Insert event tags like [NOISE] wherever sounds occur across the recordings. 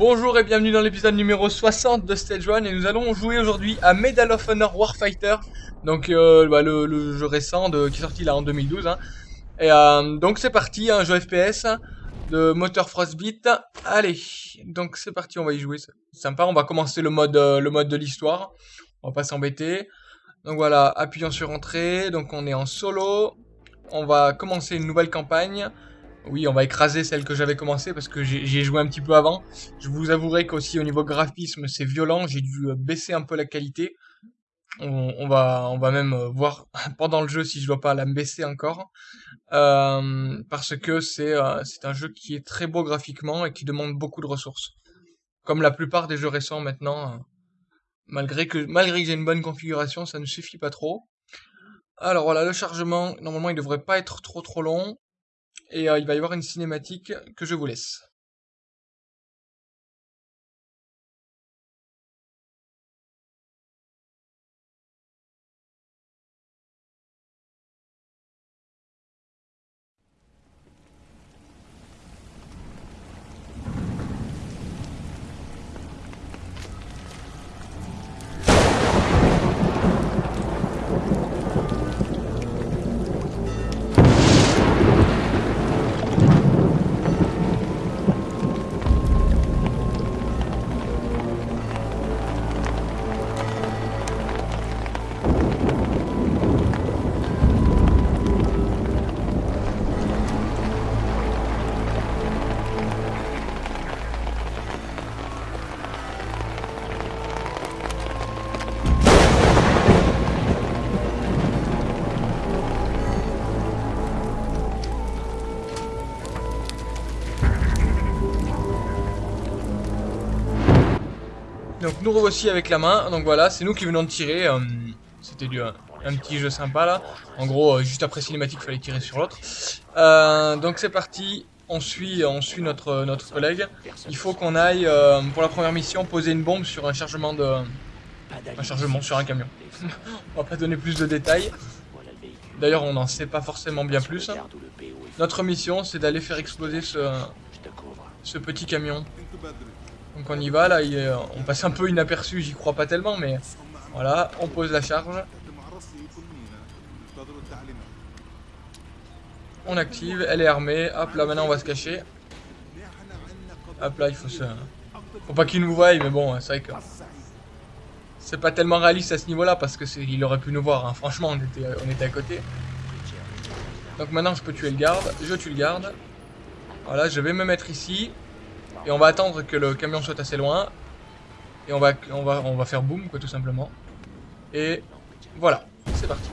Bonjour et bienvenue dans l'épisode numéro 60 de Stage 1 et nous allons jouer aujourd'hui à Medal of Honor Warfighter donc euh, bah, le, jeu récent qui est sorti là en 2012 hein. et euh, donc c'est parti un jeu FPS de moteur Frostbite allez donc c'est parti on va y jouer c'est sympa on va commencer le mode euh, le mode de l'histoire on va pas s'embêter. Donc voilà appuyons sur entrée donc on est en solo on va commencer une nouvelle campagne oui, on va écraser celle que j'avais commencé parce que j'y ai joué un petit peu avant. Je vous avouerai qu'aussi au niveau graphisme, c'est violent. J'ai dû euh, baisser un peu la qualité. On, va, on va même euh, voir [LAUGHS] pendant le jeu si je dois pas la baisser encore. Euh, parce que c'est un jeu qui est très beau graphiquement et qui demande beaucoup de ressources. Comme la plupart des jeux récents maintenant. malgré que, malgré que j'ai une bonne configuration, ça ne suffit pas trop. Alors voilà, le chargement, normalement il devrait pas être trop trop long. Et euh, il va y avoir une cinématique que je vous laisse. Nous revoici avec la main, donc voilà, c'est nous qui venons de tirer, euh, c'était un, petit jeu sympa là, en gros euh, juste après cinématique fallait tirer sur l'autre. Euh, donc c'est parti, on suit, on suit notre, notre collègue, il faut qu'on aille pour la première mission poser une bombe sur un chargement de... Un chargement sur un camion. [LAUGHS] on va pas donner plus de détails. D'ailleurs on n'en sait pas forcément bien plus. Notre mission c'est d'aller faire exploser ce, ce petit camion. Donc on y va, là, on passe un peu inaperçu, j'y crois pas tellement, mais voilà, on pose la charge. On active, elle est armée, hop là maintenant on va se cacher. Hop là, il faut se... Faut pas qu'il nous voie, mais bon, c'est vrai que... C'est pas tellement réaliste à ce niveau-là, parce que il aurait pu nous voir, hein. franchement, on était, on était à côté. Donc maintenant je peux tuer le garde, je tue le garde. Voilà, je vais me mettre ici. Et on va attendre que le camion soit assez loin. Et on va, on va, on va faire boum, quoi, tout simplement. Et voilà, c'est parti.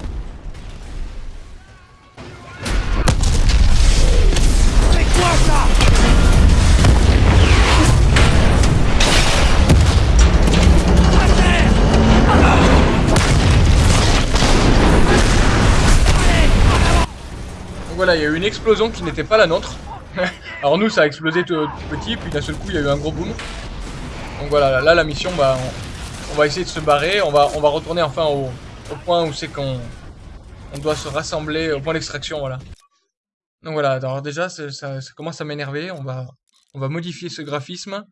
Donc voilà, il y a eu une explosion qui n'était pas la nôtre. [LAUGHS] Alors nous ça a explosé tout, petit, puis d'un seul coup il y a eu un gros boom. Donc voilà, là la mission, bah, on, va essayer de se barrer, on va, on va retourner enfin au, point où c'est qu'on on doit se rassembler, au point d'extraction, voilà. Donc voilà, alors déjà ça, ça commence à m'énerver, on va, on va modifier ce graphisme,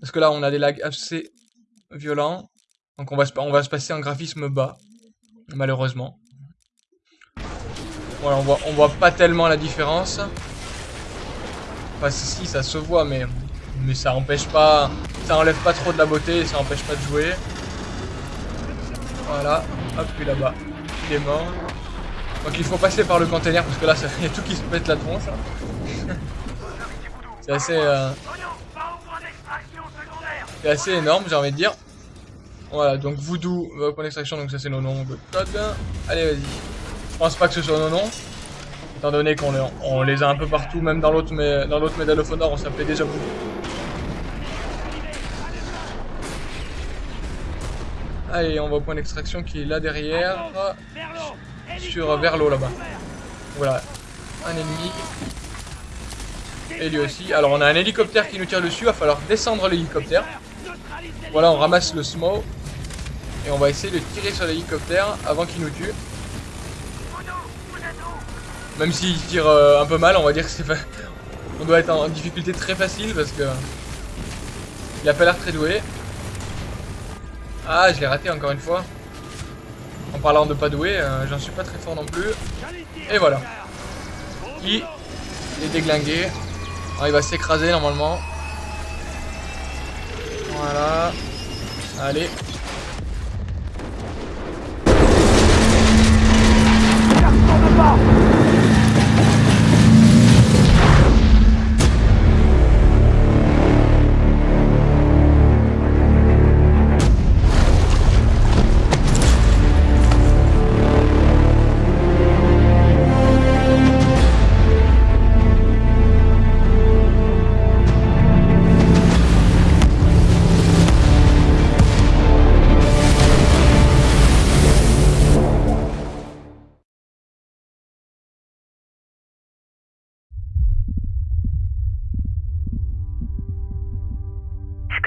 parce que là on a des lags assez violents, donc on va, se, on va se passer en graphisme bas, malheureusement. Voilà, on voit, on voit pas tellement la différence. Enfin, si, ça se voit, mais, mais ça empêche pas... Ça enlève pas trop de la beauté, ça empêche pas de jouer. Voilà. Hop, lui là-bas. Il est mort. Donc il faut passer par le container, parce que là, il y a tout qui se pète la tronche. C'est assez... Euh, c'est assez énorme, j'ai envie de dire. Voilà, donc Voodoo, euh, point d'extraction, donc ça c'est nos noms de code. Allez, vas-y. Je pense pas que ce soit nos noms. Étant donné qu'on on les a un peu partout, même dans l'autre dans Medal of Honor, on s'appelait déjà beaucoup. Allez, on va au point d'extraction qui est là derrière. Sur vers l'eau là-bas. Voilà. Un ennemi. Et lui aussi. Alors on a un hélicoptère qui nous tire dessus, il va falloir descendre l'hélicoptère. Voilà, on ramasse le smoke. Et on va essayer de tirer sur l'hélicoptère avant qu'il nous tue. Même s'il tire euh, un peu mal, on va dire que c'est On doit être en difficulté très facile parce que... Il a pas l'air très doué. Ah, je l'ai raté encore une fois. En parlant de pas doué, euh, j'en suis pas très fort non plus. Et voilà. Il est déglingué. Il va s'écraser normalement. Voilà. Allez.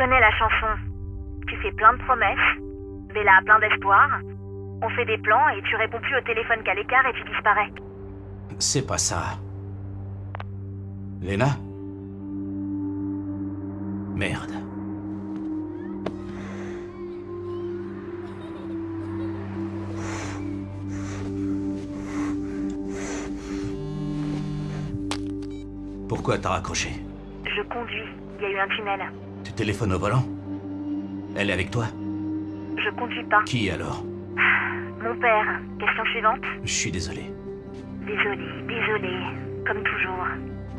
Connais la chanson. Tu fais plein de promesses, Bella a plein d'espoir. On fait des plans et tu réponds plus au téléphone qu'à l'écart et tu disparais. C'est pas ça. Lena Merde. Pourquoi t'as raccroché? Je conduis. Il y a eu un tunnel. Tu téléphones au volant Elle est avec toi Je conduis pas. Qui alors? Mon père. Question suivante Je suis désolé. Désolé, désolé. Comme toujours.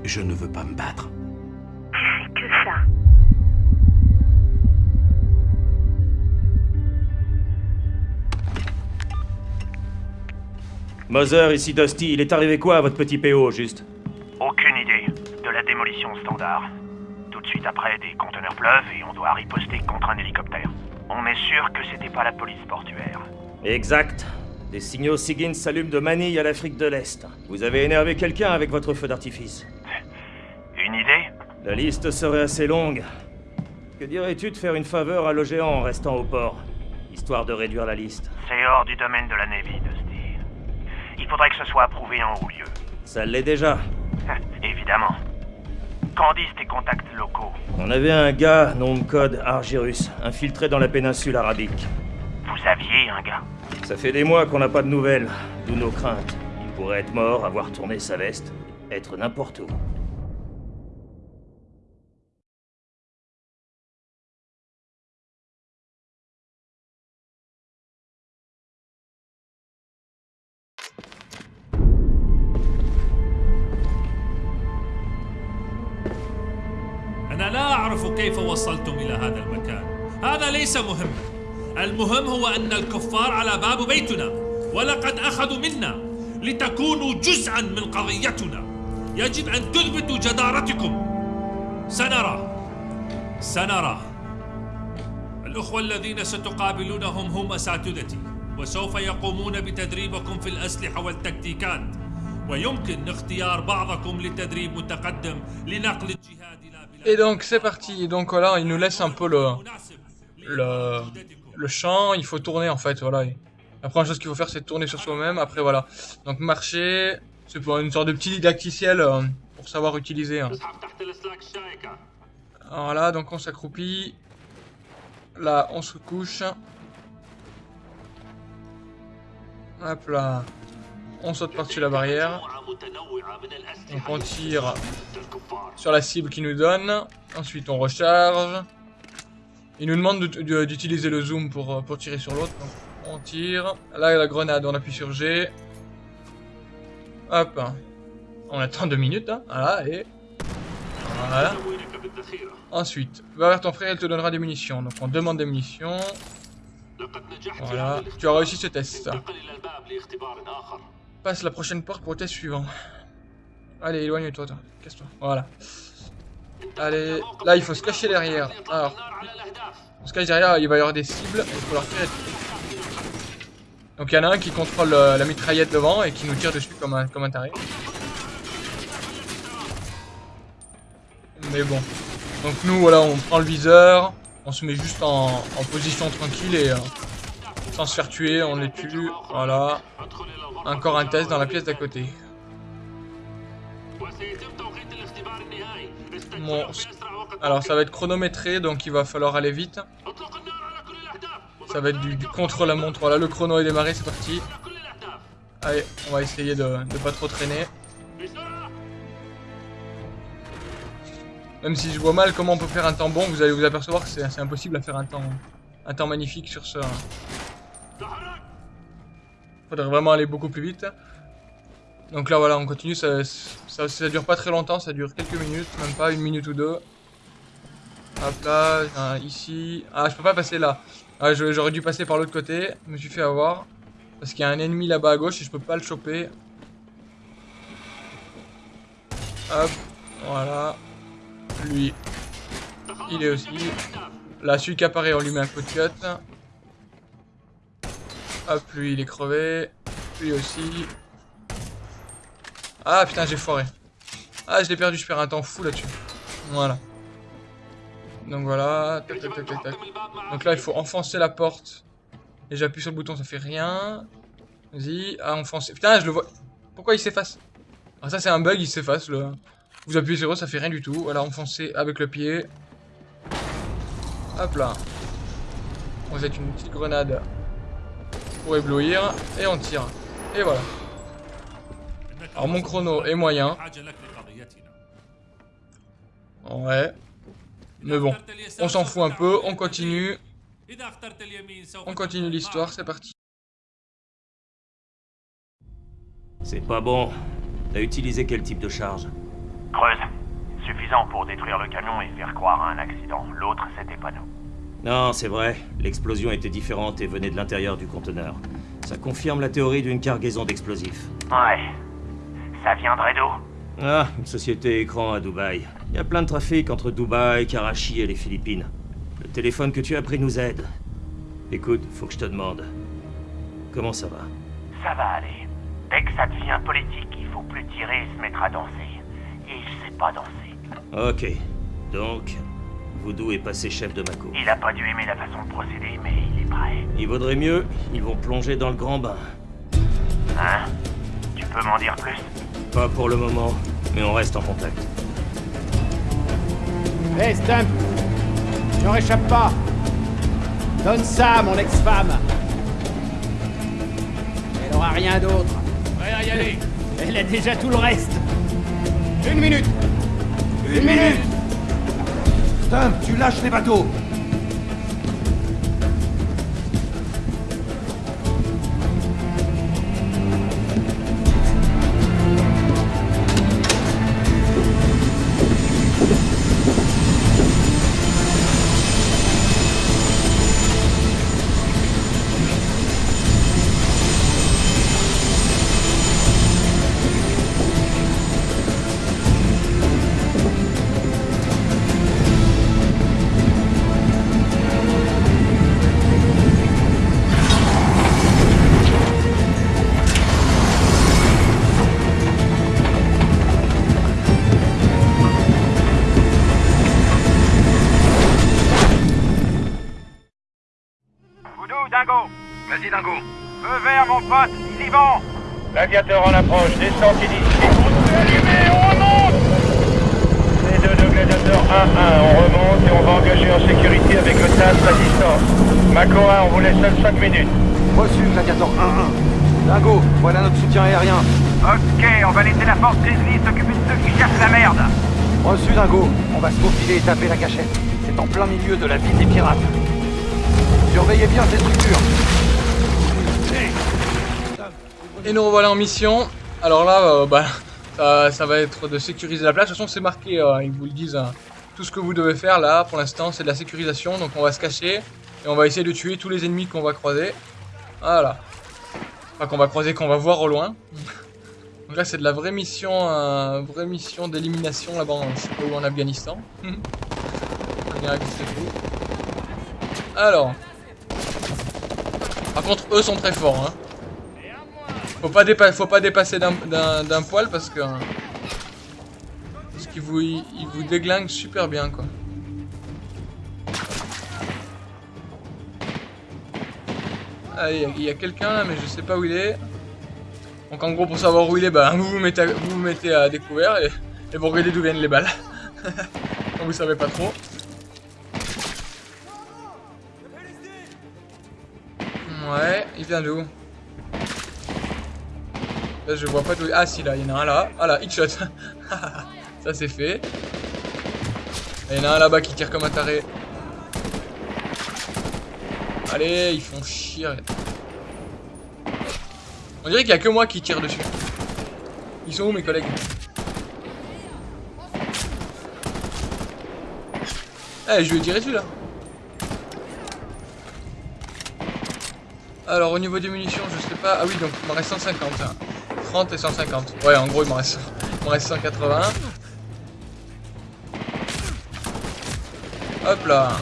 Je ne veux pas me battre. Tu fais que ça. Mother, ici Dusty, il est arrivé quoi à votre petit PO, juste? Aucune idée. De la démolition standard. De suite après, des conteneurs pleuvent et on doit riposter contre un hélicoptère. On est sûr que c'était pas la police portuaire. Exact. Des signaux SIGINT s'allument de Manille à l'Afrique de l'Est. Vous avez énervé quelqu'un avec votre feu d'artifice. [LAUGHS] Une idée? La liste serait assez longue. Que dirais-tu de faire une faveur à l'OGEAN en restant au port Histoire de réduire la liste? C'est hors du domaine de la Navy, Dusty. Il faudrait que ce soit approuvé en haut lieu. Ça l'est déjà. [LAUGHS] Évidemment. Qu'en disent tes contacts locaux On avait un gars, nom de code Argyrus, infiltré dans la péninsule arabique. Vous aviez un gars Ça fait des mois qu'on n'a pas de nouvelles, d'où nos craintes. Il pourrait être mort, avoir tourné sa veste, être n'importe où. المهم هو أن الكفار على باب بيتنا ولقد أخذوا منا لتكونوا جزءا من قضيتنا. يجب أن تثبتوا جدارتكم. سنرى. سنرى. الأخوة الذين ستقابلونهم هم أساتذتي وسوف يقومون بتدريبكم في الأسلحة والتكتيكات. ويمكن اختيار بعضكم لتدريب متقدم لنقل الجهاد إلى بلاد Et donc c'est parti. Donc voilà, il nous laisse un peu le, le, le champ. Il faut tourner en fait. Voilà. La première chose qu'il faut faire, c'est tourner sur soi-même. Après voilà. Donc marcher, c'est pour une sorte de petit didacticiel euh, pour savoir utiliser. hein. Voilà, donc on s'accroupit. Là, on se couche. Hop là. On saute par-dessus la barrière. Donc on tire sur la cible qu'il nous donne. Ensuite on recharge. Il nous demande de- de- d'utiliser le zoom pour, euh, pour tirer sur l'autre. On tire. Là la grenade, on appuie sur G. Hop. On attend deux minutes. hein. Voilà, et... Voilà. Ensuite, va vers ton frère, il te donnera des munitions. Donc on demande des munitions. Voilà. Tu as réussi ce test. Passe la prochaine porte pour le test suivant. Allez, éloigne-toi, toi. Casse-toi. Voilà. Allez, là il faut se cacher derrière. Alors, on se cache derrière, il va y avoir des cibles, il faut leur tirer. Donc il y en a un qui contrôle euh, la mitraillette devant et qui nous tire dessus comme un, comme un taré. Mais bon. Donc nous, voilà, on prend le viseur, on se met juste en, en position tranquille et euh, sans se faire tuer, on les tue. Voilà. Encore un test dans la pièce d'à côté. Alors ça va être chronométré, donc il va falloir aller vite. Ça va être du, contre-la-montre. Voilà, le chrono est démarré, c'est parti. Allez, on va essayer de ne pas trop traîner. Même si je vois mal comment on peut faire un temps bon, vous allez vous apercevoir que c'est impossible à faire un temps, un temps magnifique sur ce... Hein. Faudrait vraiment aller beaucoup plus vite. Donc là voilà, on continue, ça, ça, dure pas très longtemps, ça dure quelques minutes, même pas une minute ou deux. Hop là, ici. Ah, je peux pas passer là. Ah, j'aurais dû passer par l'autre côté, je me suis fait avoir. Parce qu'il y a un ennemi là-bas à gauche et je peux pas le choper. Hop, voilà. Lui, il est aussi. Là, celui qui apparaît, on lui met un coup de cut. Hop, lui, il est crevé. Lui aussi. Ah, putain, j'ai foiré. Ah, je l'ai perdu, je perds un temps fou là-dessus. Voilà. Donc voilà. Tac, tac. Donc là, il faut enfoncer la porte. Et j'appuie sur le bouton, ça fait rien. Vas-y. Ah, enfoncer. Putain, je le vois. Pourquoi il s'efface? Ah, ça, c'est un bug, il s'efface. Le... Vous appuyez sur eux, ça fait rien du tout. Voilà, enfoncer avec le pied. Hop là. On jette une petite grenade pour éblouir. Et on tire. Et voilà. Alors mon chrono est moyen. Ouais. Mais bon, on s'en fout un peu, on continue. On continue l'histoire, c'est parti. C'est pas bon. T'as utilisé quel type de charge? Creuse. Suffisant pour détruire le camion et faire croire à un accident. L'autre, c'était pas nous. Non, c'est vrai. L'explosion était différente et venait de l'intérieur du conteneur. Ça confirme la théorie d'une cargaison d'explosifs. Ouais, ça viendrait d'où Ah, une société écran à Dubaï. Il y a plein de trafic entre Dubaï, Karachi et les Philippines. Le téléphone que tu as pris nous aide. Écoute, faut que je te demande. Comment ça va Ça va aller. Dès que ça devient politique, il faut plus tirer et se mettre à danser. Et je sais pas danser. Ok. Donc, Voodoo est passé chef de Mako. Il a pas dû aimer la façon de procéder, mais il est prêt. Il vaudrait mieux, ils vont plonger dans le grand bain. Hein? Tu peux m'en dire plus? Pas pour le moment, mais on reste en contact. Hé, Stump J'en réchappe pas. Donne ça à mon ex-femme. Elle aura rien d'autre. Prêt à y aller. Elle a déjà tout le reste. Une minute. Une minute. Stump, tu lâches les bateaux Mako 1, on vous laisse seul 5 minutes. Reçu, Gladiator 1-1. Dingo, voilà notre soutien aérien. Ok, on va laisser la force Grizzly s'occuper de ceux qui cherchent la merde. Reçu, Dingo. On va se faufiler et taper la cachette. C'est en plein milieu de la ville des pirates. Surveillez bien ces structures. Et nous revoilà en mission. Alors là, euh, bah, ça, ça va être de sécuriser la place. De toute façon, c'est marqué, euh, ils vous le disent. hein. Tout ce que vous devez faire là, pour l'instant, c'est de la sécurisation. Donc on va se cacher et on va essayer de tuer tous les ennemis qu'on va croiser. Voilà. Enfin, qu'on va croiser, qu'on va voir au loin. [LAUGHS] Donc là, c'est de la vraie mission, euh, vraie mission d'élimination là-bas, je sais pas en Afghanistan. [LAUGHS] Alors. Par contre, eux sont très forts. Hein. Faut pas, dépasser d'un- poil parce que. Parce qu'ils vous, ils vous déglinguent super bien quoi. Ah, il y a, quelqu'un là, mais je sais pas où il est. Donc en gros, pour savoir où il est, bah, vous vous mettez à, vous découvert et, vous regardez d'où viennent les balles. Quand [LAUGHS] vous savez pas trop. Ouais, il vient d'où? Là, je vois pas d'où... Ah, si, là, il y en a un là. Ah là, hitshot. [LAUGHS] Ça, c'est fait. Il y en a un là-bas qui tire comme un taré. Allez, ils font chier. On dirait qu'il y a que moi qui tire dessus. Ils sont où mes collègues Eh, je vais tirer dessus là. Alors au niveau des munitions, je sais pas. Ah oui, donc il me reste 150. 30 et 150. Ouais, en gros, il me reste, il reste 180. Hop là.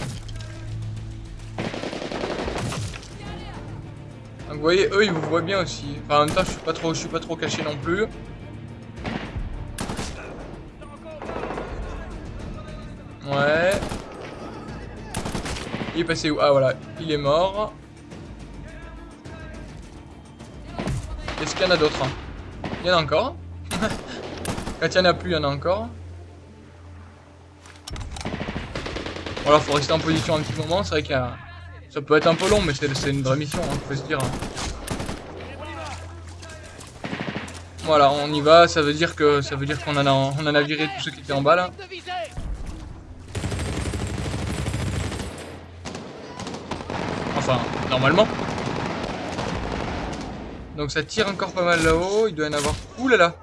Voyez, eux, ils vous voient bien aussi. Enfin, en même temps, je suis pas trop, je suis pas trop caché non plus. Ouais. Il est passé où? Ah voilà, il est mort. Est-ce qu'il y en a d'autres hein? Il y en a encore. [LAUGHS] Quand il n'y en a plus, il y en a encore. Voilà, faut rester en position un petit moment. C'est vrai que ça peut être un peu long, mais c'est une vraie mission, hein, faut se dire. Voilà, on y va. Ça veut dire que ça veut dire qu'on en a on en a viré tous ceux qui étaient en bas là. Enfin, normalement. Donc ça tire encore pas mal là-haut. Il doit y en avoir... Ouh là là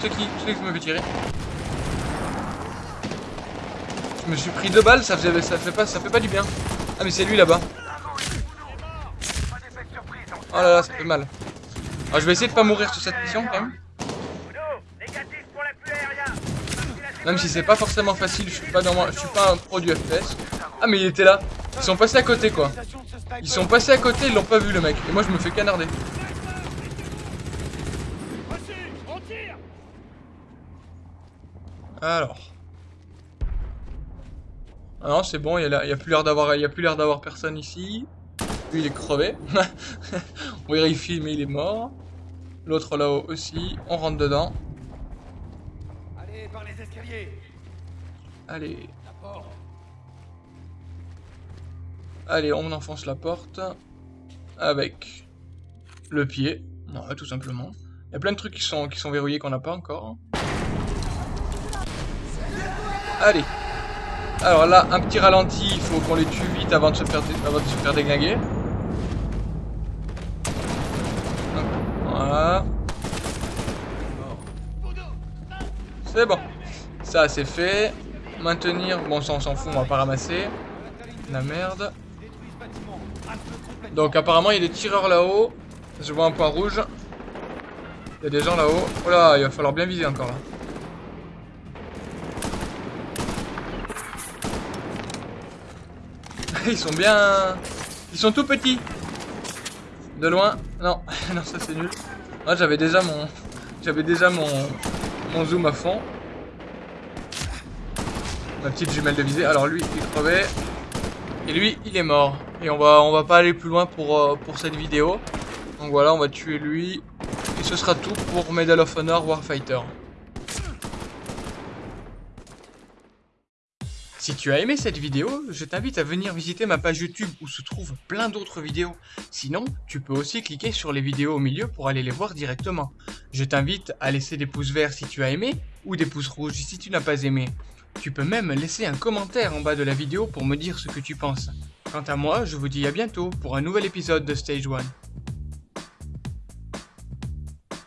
C'est qui? C'est qui me fait tirer? Je me suis pris deux balles, ça, faisait, ça, ça fait pas du bien. Ah mais c'est lui là-bas. Oh là là, ça fait mal. Alors je vais essayer de pas mourir sur cette mission quand même. Même si c'est pas forcément facile, je suis pas dans je suis pas un pro du FPS. Ah mais il était là. Ils sont passés à côté quoi. Ils sont passés à côté, ils l'ont pas vu le mec. Et moi je me fais canarder. Alors. Ah non, c'est bon, il y, a, plus l'air d'avoir il a plus l'air d'avoir personne ici. Lui il est crevé. [LAUGHS] On vérifie mais il est mort. L'autre là-haut aussi. On rentre dedans. Allez, par les escaliers. Allez. Allez, on enfonce la porte avec le pied. Non, tout simplement. Il y a plein de trucs qui sont, qui sont verrouillés qu'on n'a pas encore. Allez. Alors là, un petit ralenti, il faut qu'on les tue vite avant de se faire, avant déglinguer. Voilà. C'est bon. Ça, c'est fait. Maintenir. Bon, ça, on s'en fout, on va pas ramasser. La merde. Donc, apparemment, il y a des tireurs là-haut. Je vois un point rouge. Il y a des gens là-haut. Oh là, il va falloir bien viser encore là. [LAUGHS] Ils sont bien... Ils sont tout petits. De loin. Non, [LAUGHS] non, ça c'est nul. Moi, j'avais déjà mon... J'avais déjà mon... Mon zoom à fond. Ma petite jumelle de visée. Alors lui, il crevait. Et lui, il est mort. Et on va, on va pas aller plus loin pour, euh, pour cette vidéo. Donc voilà, on va tuer lui. Et ce sera tout pour Medal of Honor Warfighter. Si tu as aimé cette vidéo, je t'invite à venir visiter ma page YouTube où se trouvent plein d'autres vidéos. Sinon, tu peux aussi cliquer sur les vidéos au milieu pour aller les voir directement. Je t'invite à laisser des pouces verts si tu as aimé ou des pouces rouges si tu n'as pas aimé. Tu peux même laisser un commentaire en bas de la vidéo pour me dire ce que tu penses. Quant à moi, je vous dis à bientôt pour un nouvel épisode de Stage 1.